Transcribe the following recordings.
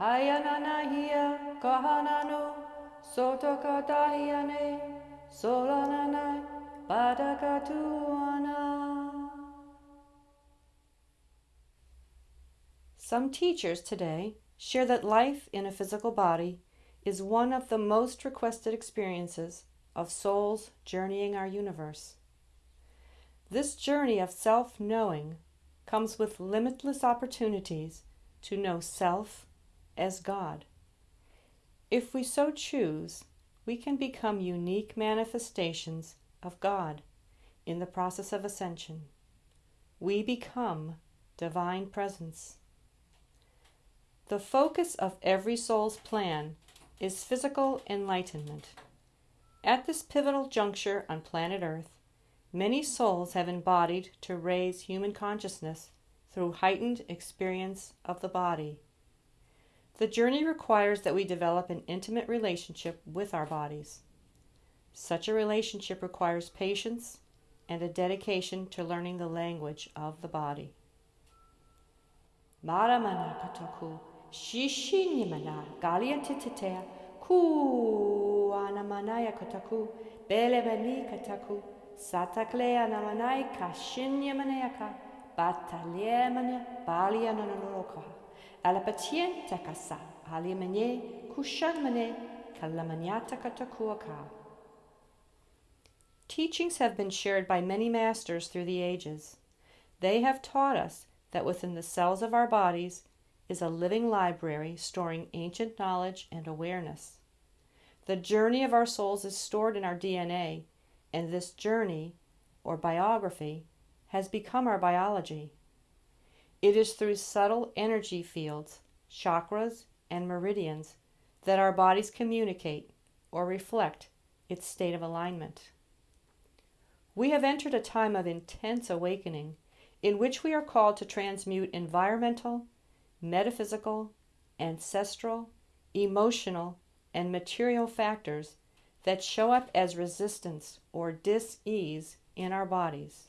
Hayananahia, Kahananu, Sotokatahiane, Solananai, Badakatuana. Some teachers today share that life in a physical body is one of the most requested experiences of souls journeying our universe. This journey of self knowing comes with limitless opportunities to know self as God. If we so choose, we can become unique manifestations of God in the process of ascension. We become divine presence. The focus of every soul's plan is physical enlightenment. At this pivotal juncture on planet Earth, many souls have embodied to raise human consciousness through heightened experience of the body. The journey requires that we develop an intimate relationship with our bodies. Such a relationship requires patience and a dedication to learning the language of the body. Maramana kataku shishinyamana galiantitetea ku anamanaya kataku belebani kataku sataklea namanai kashinyamanayaka bataliemane baliananoroka alapatien takasa alimane kushanmane kalamanyata katakuaka Teachings have been shared by many masters through the ages. They have taught us that within the cells of our bodies is a living library storing ancient knowledge and awareness. The journey of our souls is stored in our DNA, and this journey, or biography, has become our biology. It is through subtle energy fields, chakras, and meridians that our bodies communicate or reflect its state of alignment. We have entered a time of intense awakening in which we are called to transmute environmental, metaphysical, ancestral, emotional, and material factors that show up as resistance or dis ease in our bodies.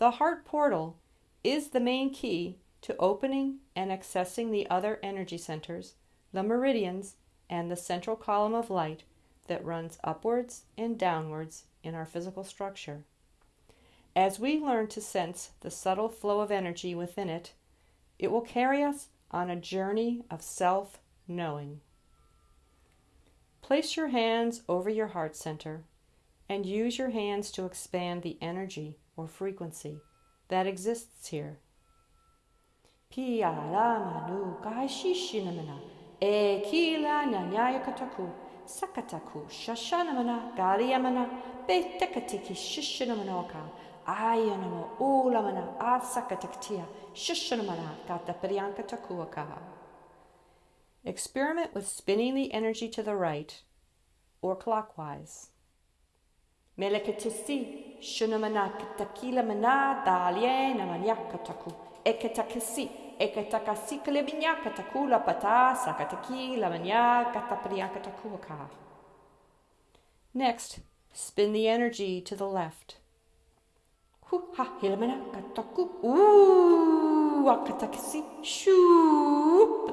The heart portal is the main key to opening and accessing the other energy centers, the meridians, and the central column of light that runs upwards and downwards in our physical structure. As we learn to sense the subtle flow of energy within it, it will carry us on a journey of self knowing. Place your hands over your heart center and use your hands to expand the energy or frequency that exists here. Sakataku shashanamana galiamana betekatiki shishanamanoka ayanamo ulamana asakataktia takuaka. Experiment with spinning the energy to the right or clockwise. Melekatisi shunamana katakila mana daliena manyakataku ekatakasi Ekatakasi kalebinya katakula pata sakataki lamanya katapriakatakuaka. Next, spin the energy to the left. Hu ha hilamana kataku. Ooh, akatakasi. Shoo,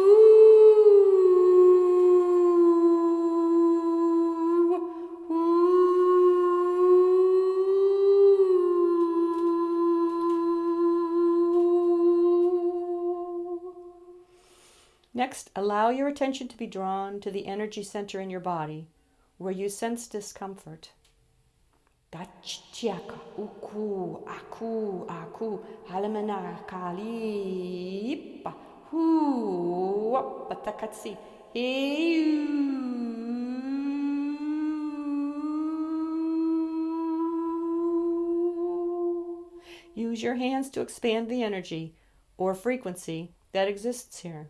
Next, allow your attention to be drawn to the energy center in your body where you sense discomfort. Use your hands to expand the energy or frequency that exists here.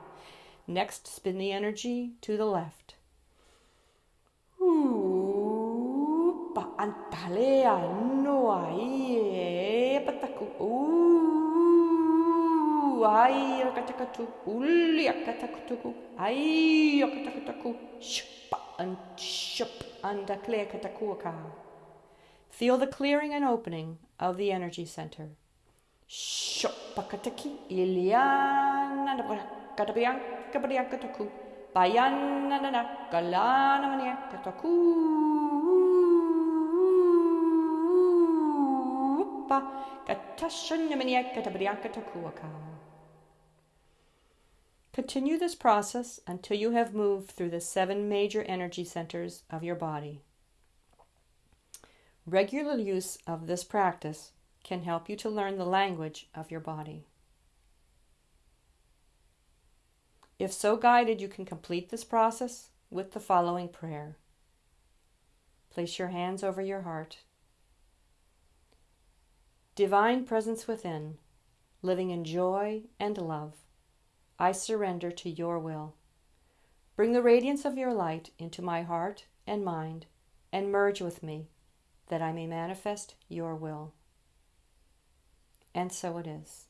Next, spin the energy to the left. ai akatakatu uli akatakutuku ai akatakutaku shup and shup and. Feel the clearing and opening of the energy center. Shup akataki iliana kabriankataku bayanana galanamania kataku pa katashanyamania katabriankatakuaka. Continue this process until you have moved through the seven major energy centers of your body. Regular use of this practice can help you to learn the language of your body. If so guided, you can complete this process with the following prayer. Place your hands over your heart. Divine presence within, living in joy and love, I surrender to your will. Bring the radiance of your light into my heart and mind and merge with me that I may manifest your will. And so it is.